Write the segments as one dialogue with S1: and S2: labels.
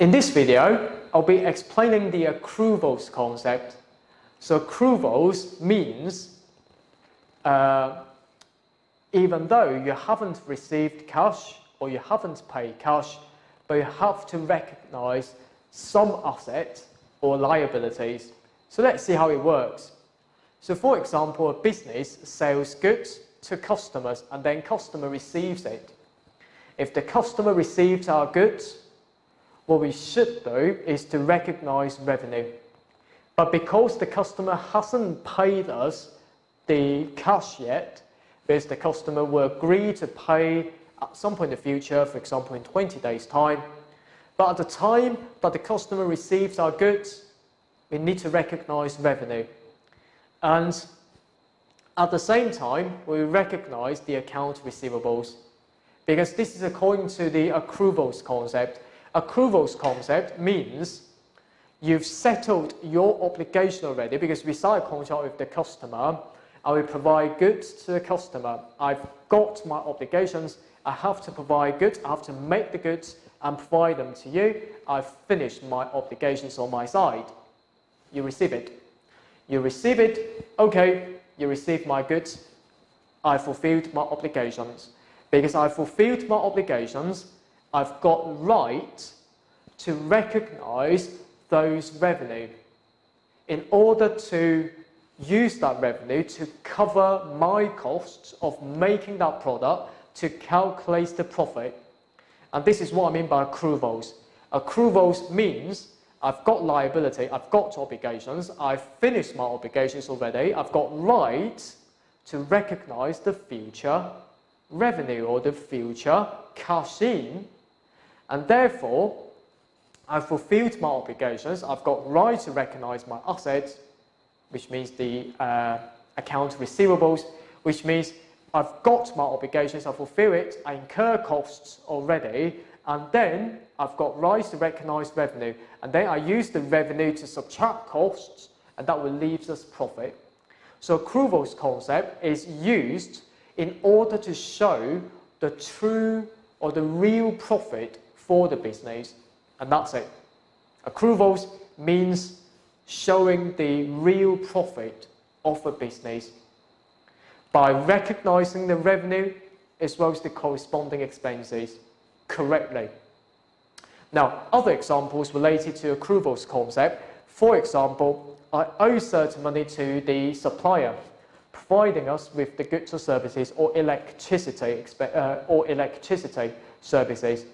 S1: In this video, I'll be explaining the accruals concept. So accruals means uh, even though you haven't received cash or you haven't paid cash, but you have to recognize some assets or liabilities. So let's see how it works. So for example, a business sells goods to customers and then customer receives it. If the customer receives our goods, what we should do is to recognize revenue. But because the customer hasn't paid us the cash yet, because the customer will agree to pay at some point in the future, for example in 20 days time, but at the time that the customer receives our goods, we need to recognize revenue. And at the same time, we recognize the account receivables because this is according to the accruals concept. Accruals concept means you've settled your obligation already because we sign a contract with the customer I will provide goods to the customer. I've got my obligations. I have to provide goods. I have to make the goods and provide them to you. I've finished my obligations on my side. You receive it. You receive it. Okay, you receive my goods. I fulfilled my obligations. Because I fulfilled my obligations, I've got right to recognize those revenue. In order to use that revenue to cover my costs of making that product to calculate the profit. And this is what I mean by accruals. Accruals means I've got liability, I've got obligations, I've finished my obligations already, I've got right to recognize the future revenue or the future cash in, and therefore I've fulfilled my obligations, I've got right to recognize my assets, which means the uh, account receivables, which means I've got my obligations, I fulfill it, I incur costs already, and then I've got right to recognize revenue, and then I use the revenue to subtract costs, and that will leave us profit. So accruals concept is used in order to show the true or the real profit for the business, and that's it. Accruals means showing the real profit of a business by recognizing the revenue as well as the corresponding expenses correctly. Now, other examples related to accruals concept, for example, I owe certain money to the supplier providing us with the goods or services or electricity uh, or electricity services.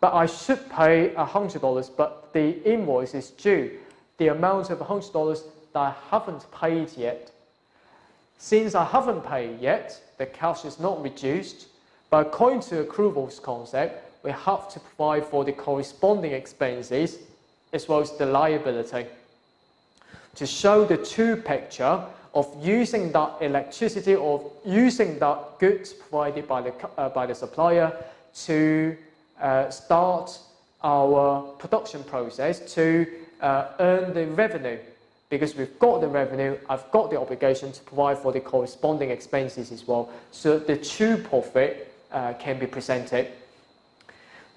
S1: But I should pay $100, but the invoice is due the amount of $100 that I haven't paid yet. Since I haven't paid yet, the cash is not reduced, but according to accruals concept, we have to provide for the corresponding expenses as well as the liability. To show the true picture of using that electricity or using that goods provided by the, uh, by the supplier to uh, start our production process to uh, earn the revenue because we've got the revenue, I've got the obligation to provide for the corresponding expenses as well. So the true profit uh, can be presented.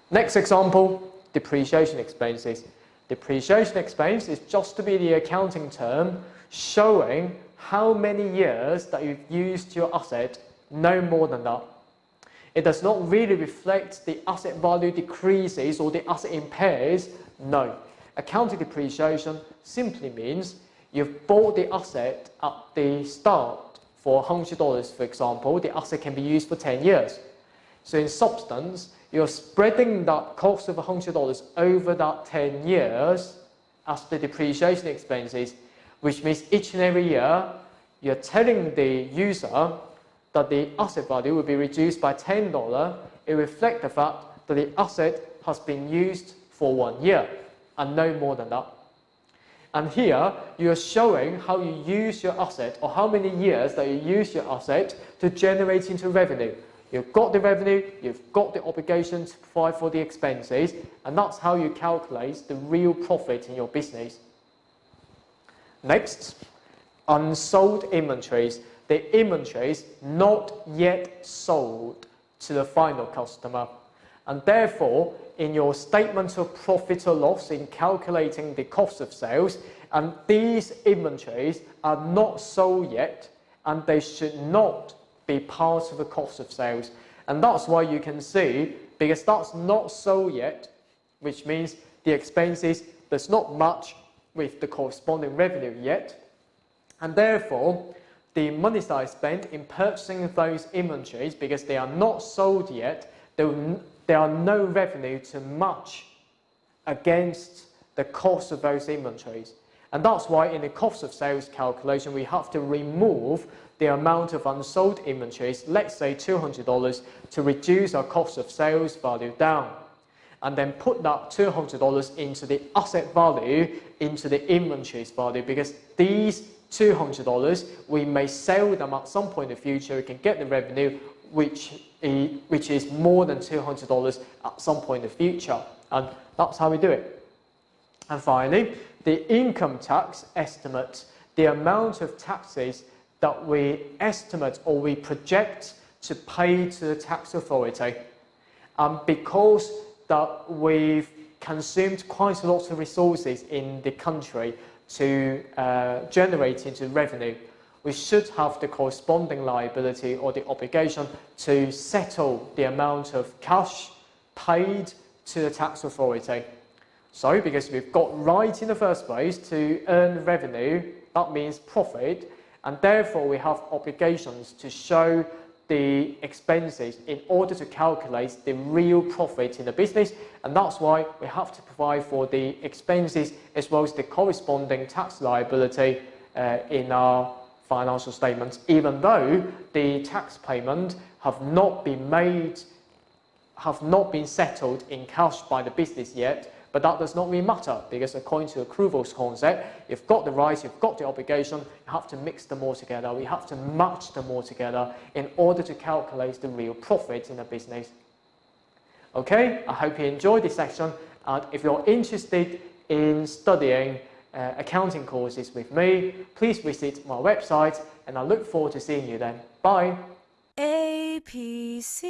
S1: Next example, depreciation expenses. Depreciation expense is just to be the accounting term showing how many years that you've used your asset, no more than that. It does not really reflect the asset value decreases or the asset impairs, no. Accounting depreciation simply means you've bought the asset at the start for $100, for example, the asset can be used for 10 years. So in substance, you're spreading that cost of $100 over that 10 years as the depreciation expenses, which means each and every year, you're telling the user that the asset value will be reduced by $10. It reflects the fact that the asset has been used for one year and no more than that. And here, you're showing how you use your asset or how many years that you use your asset to generate into revenue. You've got the revenue, you've got the obligation to provide for the expenses, and that's how you calculate the real profit in your business. Next, unsold inventories. The inventories not yet sold to the final customer. And therefore, in your statement of profit or loss in calculating the cost of sales, and these inventories are not sold yet, and they should not be part of the cost of sales. And that's why you can see, because that's not sold yet, which means the expenses, there's not much with the corresponding revenue yet. And therefore, the money that I spent in purchasing those inventories, because they are not sold yet, there, there are no revenue to match against the cost of those inventories. And that's why in the cost of sales calculation, we have to remove the amount of unsold inventories, let's say $200, to reduce our cost of sales value down. And then put that $200 into the asset value, into the inventories value, because these $200, we may sell them at some point in the future, we can get the revenue, which, which is more than $200 at some point in the future. And that's how we do it. And finally, the income tax estimate, the amount of taxes that we estimate or we project to pay to the tax authority. Um, because that we've consumed quite a lot of resources in the country to uh, generate into revenue, we should have the corresponding liability or the obligation to settle the amount of cash paid to the tax authority. So because we've got right in the first place to earn revenue, that means profit, and therefore we have obligations to show the expenses in order to calculate the real profit in the business and that's why we have to provide for the expenses as well as the corresponding tax liability uh, in our financial statements even though the tax payment have not been made have not been settled in cash by the business yet but that does not really matter because according to accruals concept, you've got the rights, you've got the obligation, you have to mix them all together. We have to match them all together in order to calculate the real profit in a business. Okay, I hope you enjoyed this section. And if you're interested in studying uh, accounting courses with me, please visit my website and I look forward to seeing you then. Bye.
S2: APC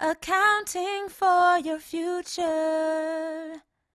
S2: Accounting for your future.